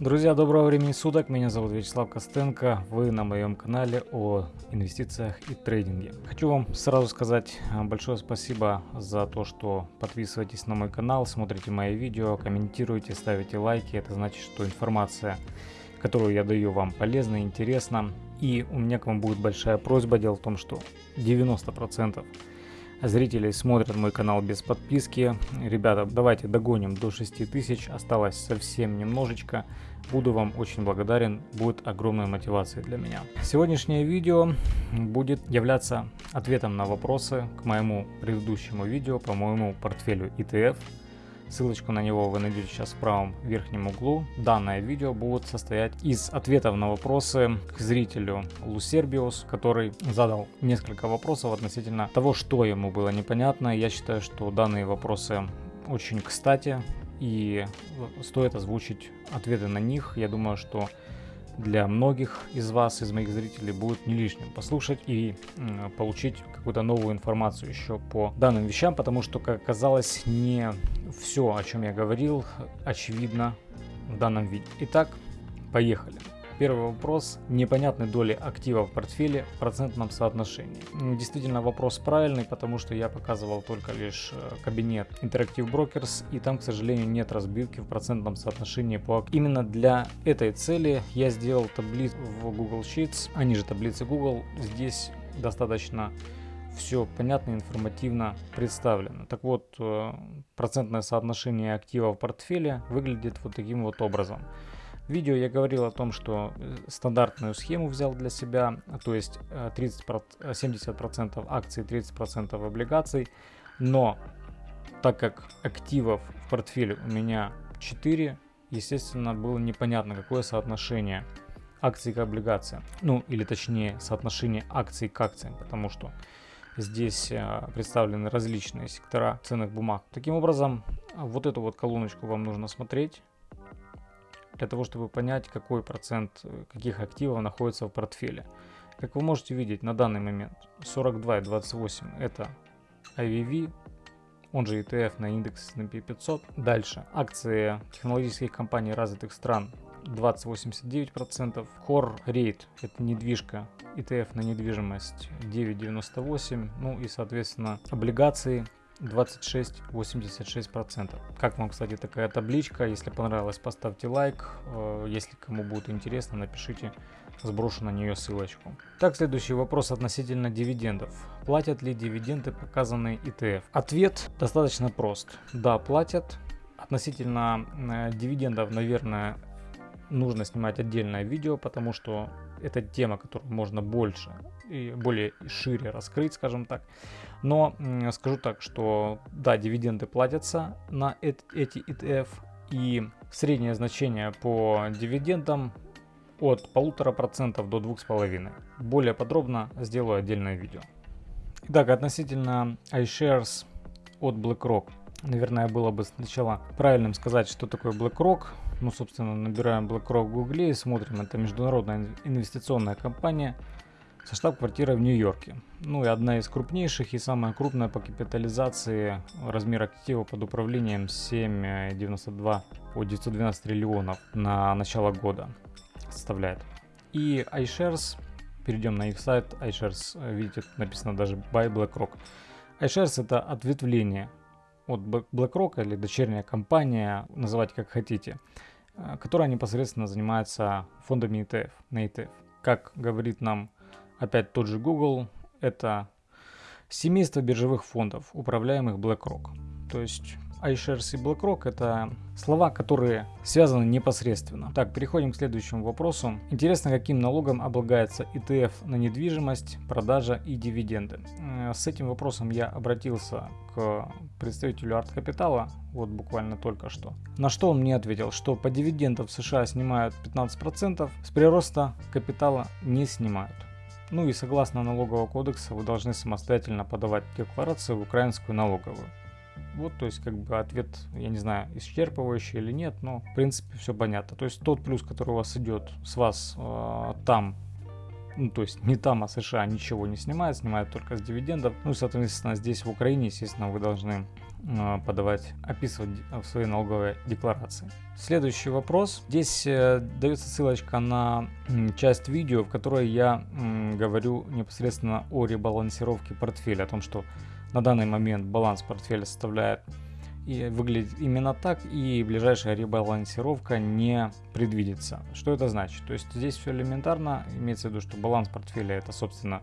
Друзья, доброго времени суток, меня зовут Вячеслав Костенко, вы на моем канале о инвестициях и трейдинге. Хочу вам сразу сказать э, большое спасибо за то, что подписываетесь на мой канал, смотрите мои видео, комментируете, ставите лайки, это значит, что информация, которую я даю вам полезна, интересна. И у меня к вам будет большая просьба, дело в том, что 90% зрителей смотрят мой канал без подписки. Ребята, давайте догоним до 6000, осталось совсем немножечко. Буду вам очень благодарен, будет огромной мотивацией для меня. Сегодняшнее видео будет являться ответом на вопросы к моему предыдущему видео по моему портфелю ETF. Ссылочку на него вы найдете сейчас в правом верхнем углу. Данное видео будет состоять из ответов на вопросы к зрителю Лусербиус, который задал несколько вопросов относительно того, что ему было непонятно. Я считаю, что данные вопросы очень кстати и стоит озвучить ответы на них. Я думаю, что для многих из вас, из моих зрителей, будет не лишним послушать и получить какую-то новую информацию еще по данным вещам, потому что, как оказалось, не все, о чем я говорил, очевидно в данном видео. Итак, поехали. Первый вопрос. Непонятной доли активов в портфеле в процентном соотношении. Действительно вопрос правильный, потому что я показывал только лишь э, кабинет Interactive Brokers, и там, к сожалению, нет разбивки в процентном соотношении по Именно для этой цели я сделал таблицу в Google Sheets, они же таблицы Google. Здесь достаточно все понятно, информативно представлено. Так вот, э, процентное соотношение активов в портфеле выглядит вот таким вот образом. В видео я говорил о том, что э, стандартную схему взял для себя, то есть 30, э, 70% акций, 30% облигаций, но так как активов в портфеле у меня 4, естественно, было непонятно, какое соотношение акций к облигациям. Ну, или точнее, соотношение акций к акциям, потому что Здесь э, представлены различные сектора ценных бумаг. Таким образом, вот эту вот колоночку вам нужно смотреть для того, чтобы понять, какой процент э, каких активов находится в портфеле. Как вы можете видеть на данный момент 42,28 это IVV, он же ETF на индекс S&P 500. Дальше акции технологических компаний развитых стран 20,89%. Core Rate это недвижка ETF на недвижимость 9,98%. Ну и соответственно облигации 26,86%. Как вам, кстати, такая табличка? Если понравилось, поставьте лайк. Э, если кому будет интересно, напишите, сброшу на нее ссылочку. Так, следующий вопрос относительно дивидендов. Платят ли дивиденды, показанные ETF? Ответ достаточно прост. Да, платят. Относительно э, дивидендов, наверное, нужно снимать отдельное видео, потому что это тема, которую можно больше и более шире раскрыть, скажем так. Но скажу так, что да, дивиденды платятся на эти ETF, и среднее значение по дивидендам от полутора процентов до двух с половиной. Более подробно сделаю отдельное видео. Итак, относительно iShares от BlackRock. Наверное, было бы сначала правильным сказать, что такое BlackRock. Ну, собственно, набираем BlackRock в Гугле и смотрим. Это международная инвестиционная компания со штаб-квартирой в Нью-Йорке. Ну и одна из крупнейших и самая крупная по капитализации размер актива под управлением 7,92 по 912 триллионов на начало года составляет. И iShares, перейдем на их сайт, iShares, видите, написано даже by BlackRock. iShares это ответвление от BlackRock или дочерняя компания, называть как хотите, э, которая непосредственно занимается фондами ETF, на ETF. Как говорит нам опять тот же Google, это семейство биржевых фондов, управляемых BlackRock. То есть iShares и BlackRock это слова, которые связаны непосредственно. Так, переходим к следующему вопросу. Интересно, каким налогом облагается ETF на недвижимость, продажа и дивиденды. Э, с этим вопросом я обратился к представителю Арт Капитала, вот буквально только что. На что он мне ответил, что по дивидендам в США снимают 15%, с прироста капитала не снимают. Ну и согласно налогового кодекса вы должны самостоятельно подавать декларацию в украинскую налоговую. Вот, то есть, как бы ответ, я не знаю, исчерпывающий или нет, но в принципе все понятно. То есть тот плюс, который у вас идет с вас э, там, ну то есть не там, а США ничего не снимает, снимает только с дивидендов. Ну, соответственно, здесь в Украине, естественно, вы должны э, подавать, описывать в своей налоговой декларации. Следующий вопрос. Здесь э, дается ссылочка на часть видео, в которой я говорю непосредственно о ребалансировке портфеля, о том, что на данный момент баланс портфеля составляет и выглядит именно так, и ближайшая ребалансировка не предвидится. Что это значит? То есть здесь все элементарно, имеется в виду, что баланс портфеля это, собственно,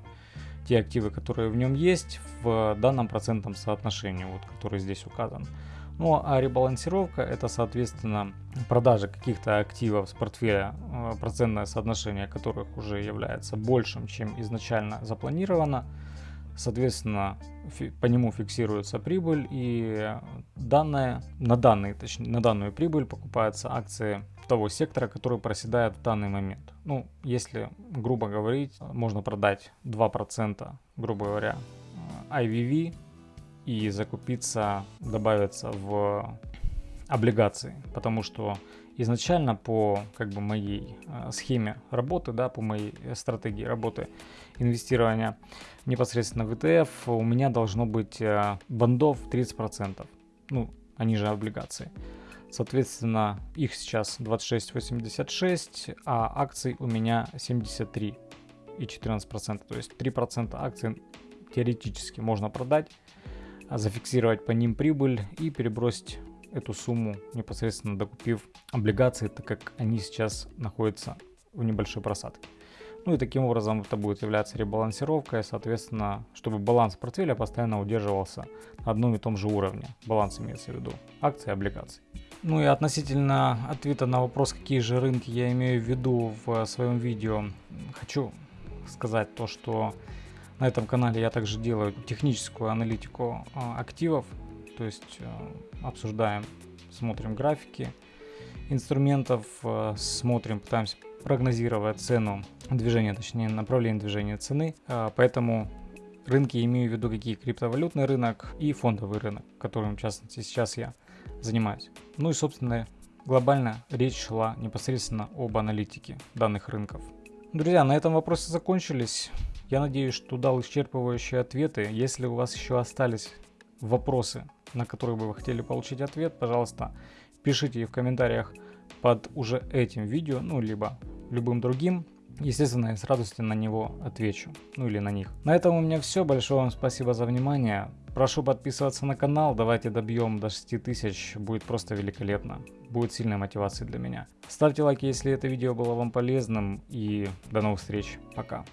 те активы, которые в нем есть в данном процентном соотношении, вот, который здесь указан. Ну а ребалансировка это, соответственно, продажа каких-то активов с портфеля, э, процентное соотношение которых уже является большим, чем изначально запланировано. Соответственно, по нему фиксируется прибыль и данная, на, данные, точнее, на данную прибыль покупаются акции того сектора, который проседает в данный момент. Ну, если, грубо говорить, можно продать 2%, грубо говоря, IVV и закупиться, добавиться в облигации, потому что изначально по как бы моей э, схеме работы, да, по моей стратегии работы инвестирования непосредственно в ETF у меня должно быть э, бандов 30%. Ну, они же облигации. Соответственно, их сейчас 26,86, а акций у меня 73 и 14%. То есть 3% акций теоретически можно продать, зафиксировать по ним прибыль и перебросить эту сумму непосредственно докупив облигации, так как они сейчас находятся в небольшой просадке. Ну и таким образом это будет являться ребалансировкой, соответственно, чтобы баланс портфеля постоянно удерживался на одном и том же уровне. Баланс имеется в виду акции и облигации. Ну и относительно ответа на вопрос, какие же рынки я имею в виду в своем видео, хочу сказать то, что на этом канале я также делаю техническую аналитику а, активов, то есть э, обсуждаем, смотрим графики инструментов, э, смотрим, пытаемся прогнозировать цену движения, точнее направление движения цены. Э, поэтому рынки имею в виду какие криптовалютный рынок и фондовый рынок, которым в частности сейчас я занимаюсь. Ну и собственно глобально речь шла непосредственно об аналитике данных рынков. Друзья, на этом вопросы закончились. Я надеюсь, что дал исчерпывающие ответы. Если у вас еще остались вопросы, на которые бы вы хотели получить ответ, пожалуйста, пишите в комментариях под уже этим видео, ну, либо любым другим. Естественно, я с радостью на него отвечу, ну или на них. На этом у меня все. Большое вам спасибо за внимание. Прошу подписываться на канал, давайте добьем до 6000, будет просто великолепно. Будет сильной мотивацией для меня. Ставьте лайки, если это видео было вам полезным и до новых встреч. Пока.